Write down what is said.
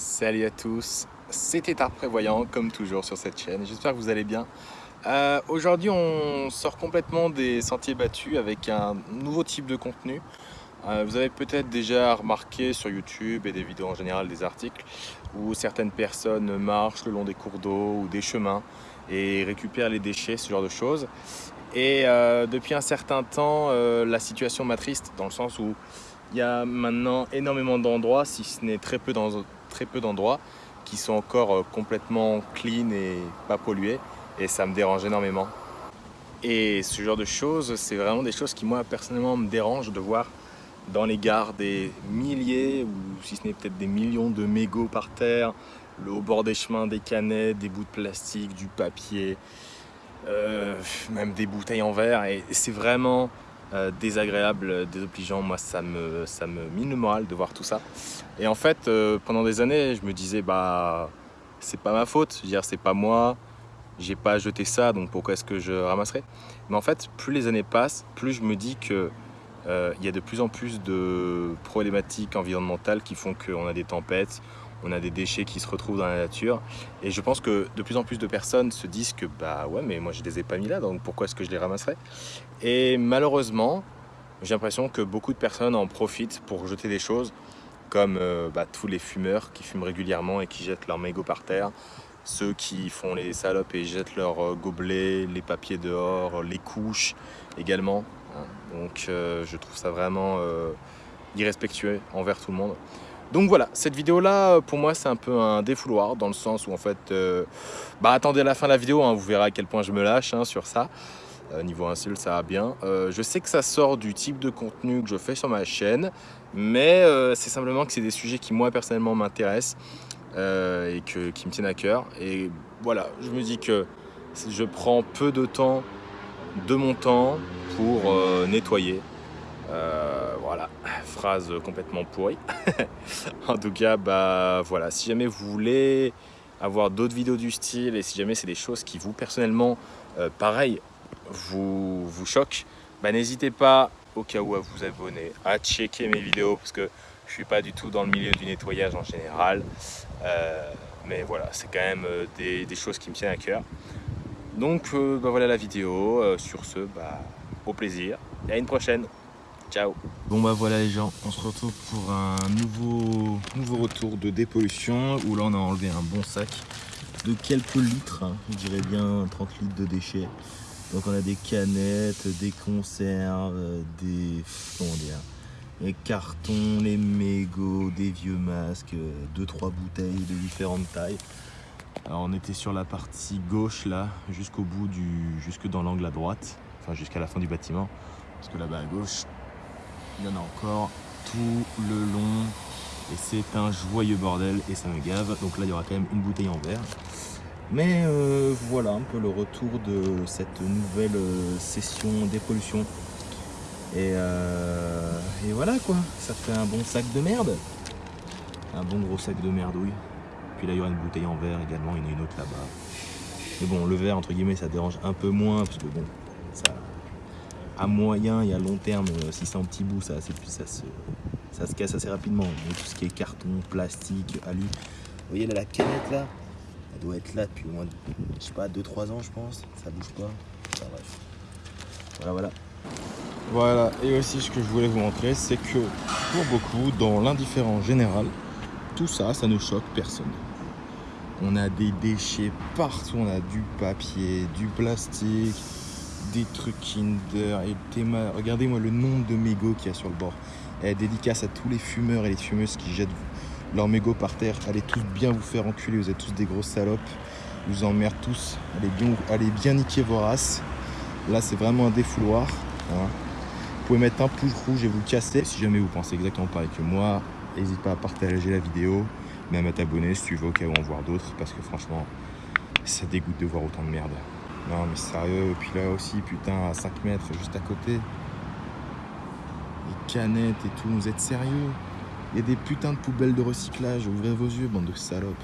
Salut à tous, c'était Art Prévoyant comme toujours sur cette chaîne, j'espère que vous allez bien. Euh, aujourd'hui on sort complètement des sentiers battus avec un nouveau type de contenu. Euh, vous avez peut-être déjà remarqué sur YouTube et des vidéos en général des articles où certaines personnes marchent le long des cours d'eau ou des chemins et récupèrent les déchets, ce genre de choses. Et euh, depuis un certain temps, la situation m'attriste dans le sens où il y a maintenant énormément d'endroits, si ce n'est très peu d'endroits qui sont encore euh, complètement clean et pas pollués et ça me dérange énormément. Et ce genre de choses, c'est vraiment des choses qui moi personnellement me dérangent de voir dans les gares des milliers ou si ce n'est peut-être des millions de mégots par terre, le au bord des chemins, des canettes, des bouts de plastique, du papier, euh, même des bouteilles en verre et c'est vraiment euh, désagréable, désobligeant. Moi, ça me, ça mine le moral de voir tout ça. Et en fait, euh, pendant des années, je me disais, bah, c'est pas ma faute. C'est pas moi. J'ai pas jeté ça, donc pourquoi est-ce que je ramasserais Mais en fait, plus les années passent, plus je me dis que euh, il y a de plus en plus de problématiques environnementales qui font qu'on a des tempêtes, on a des déchets qui se retrouvent dans la nature. Et je pense que de plus en plus de personnes se disent que bah ouais, mais moi je les ai pas mis là, donc pourquoi est-ce que je les ramasserais? Et malheureusement, j'ai l'impression que beaucoup de personnes en profitent pour jeter des choses comme euh, bah, tous les fumeurs qui fument régulièrement et qui jettent leurs mégots par terre, ceux qui font les salopes et jettent leurs euh, gobelets, les papiers dehors, les couches également. Hein. Donc euh, je trouve ça vraiment irrespectueux envers tout le monde. Donc voilà, cette vidéo là pour moi c'est un peu un défouloir dans le sens où en fait, euh, bah attendez à la fin de la vidéo, hein, vous verrez à quel point je me lâche hein, sur ça. Euh, niveau insulte ça va bien. Euh, je sais que ça sort du type de contenu que je fais sur ma chaîne, mais c'est simplement que c'est des sujets qui moi personnellement m'intéressent et qui me tiennent à cœur. Et voilà, je me dis que je prends peu de temps de mon temps pour nettoyer euh, voilà, phrase complètement pourrie. en tout cas, bah voilà, si jamais vous voulez avoir d'autres vidéos du style et si jamais c'est des choses qui vous personnellement, euh, pareil, vous, vous choquent, bah n'hésitez pas au cas où à vous abonner, à checker mes vidéos parce que je suis pas du tout dans le milieu du nettoyage en général. Euh, mais voilà, c'est quand même des, des, choses qui me tiennent à cœur. Donc bah voilà la vidéo. sur ce, bah, au plaisir et à une prochaine. Ciao Bon bah voilà les gens, on se retrouve pour un nouveau, nouveau retour de dépollution où là on a enlevé un bon sac de quelques litres, hein, je dirais bien 30 litres de déchets. Donc on a des canettes, des conserves, des, comment dire, les cartons, les mégots, des vieux masques, 2-3 bouteilles de différentes tailles. Alors on était sur la partie gauche là, jusqu'au bout du, jusque dans l'angle à droite, enfin jusqu'à la fin du bâtiment, parce que là-bas à gauche, il y en a encore tout le long. Et c'est un joyeux bordel et ça me gave. Donc là il y aura quand même une bouteille en verre. Mais euh, voilà un peu le retour de cette nouvelle euh, session dépollution. Et, euh, et voilà quoi. Ça fait un bon sac de merde. Un bon gros sac de merdouille puis là il y aura une bouteille en verre également. Il y en a une autre là-bas. Mais bon le verre entre guillemets ça dérange un peu moins parce que bon à moyen et à long terme, euh, si c'est en petit bout, ça, se, casse assez rapidement. Tout ce qui est carton, plastique, alu. Vous voyez la canette là, elle doit être là depuis au moins, je sais pas, 2-3 ans je pense. Ça bouge pas. bref. Voilà, voilà. Voilà, et aussi ce que je voulais vous montrer, c'est que pour beaucoup, dans l'indifférent général, tout ça, ça ne choque personne. On a des déchets partout, on a du papier, du plastique, des trucs Kinder et Théma. Regardez-moi le nombre de mégots qu'il y a sur le bord. Elle dédicace à tous les fumeurs et les fumeuses qui jettent leurs mégots par terre. Allez tous bien vous faire enculer, vous êtes tous des grosses salopes. vous emmerde tous. Allez bien, bien niquer vos races. Là, c'est vraiment un défouloir. Hein. Vous pouvez mettre un pouce rouge et vous casser. Si jamais vous pensez exactement pareil que moi, n'hésite pas à partager la vidéo, même à t'abonner si tu veux au cas où en voir d'autres. Parce que franchement, ça dégoûte de voir autant de merde. Non mais sérieux, puis là aussi, putain, à 5 mètres, juste à côté. Les canettes et tout, vous êtes sérieux? Il y a des putains de poubelles de recyclage, ouvrez vos yeux, bande de salopes.